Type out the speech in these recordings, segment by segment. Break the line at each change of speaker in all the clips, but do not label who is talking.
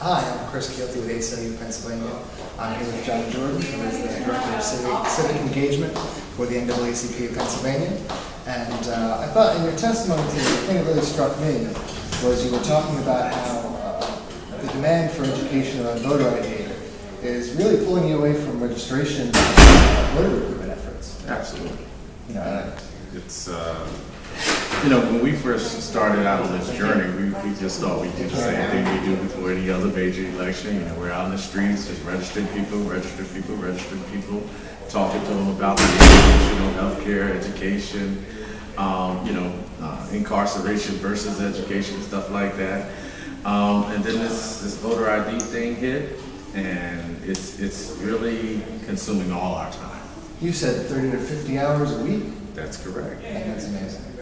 Hi, I'm Chris Keelty with ACLU Pennsylvania. I'm here with John Jordan, who is the Director of Civic, Civic Engagement for the NAACP of Pennsylvania. And uh, I thought in your testimony today, the thing that really struck me was you were talking about how uh, the demand for education on voter ID is really pulling you away from registration voter recruitment efforts.
Absolutely.
You know,
It's, uh, you know, when we first started out on this journey, we, we just thought we'd do the same thing we do before any other major election. You know, we're out in the streets, just registering people, registering people, registering people, talking to them about the issues, you know, healthcare, education, um, you know, uh, incarceration versus education, stuff like that. Um, and then this, this voter ID thing hit, and it's, it's really consuming all our time.
you said 30 to 50 hours a week.
That's correct.
And that's amazing.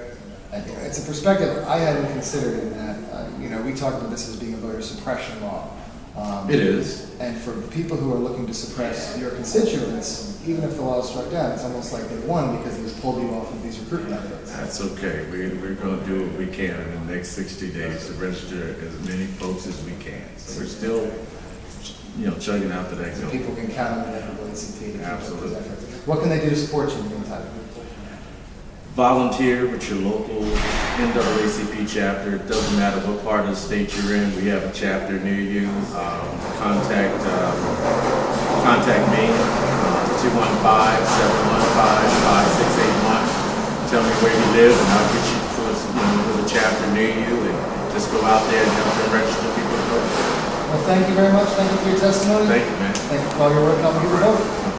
It's a perspective I hadn't considered in that, uh, you know, we talked about this as being a voter suppression law. Um,
It is.
And for people who are looking to suppress your constituents, even if the law is struck down, it's almost like they won because it was pulled you off of these recruitment efforts.
That's okay. We, we're gonna do what we can in the next sixty days to register as many folks as we can. So we're still, you know, chugging out the next
So
goal.
people can count on the NAACP to keep up those
Absolutely.
efforts. What can they do to support you in the meantime?
Volunteer with your local NAACP chapter. It doesn't matter what part of the state you're in. We have a chapter near you. Um, contact, uh, contact me, uh, two one five, seven one five, five six eight one. Tell me where you live and I'll get you to, you know, a chapter near you and just go out there and help them register people to vote.
Well, thank you very much. Thank you for your testimony.
Thank you, man.
Thank you for all your work helping people vote.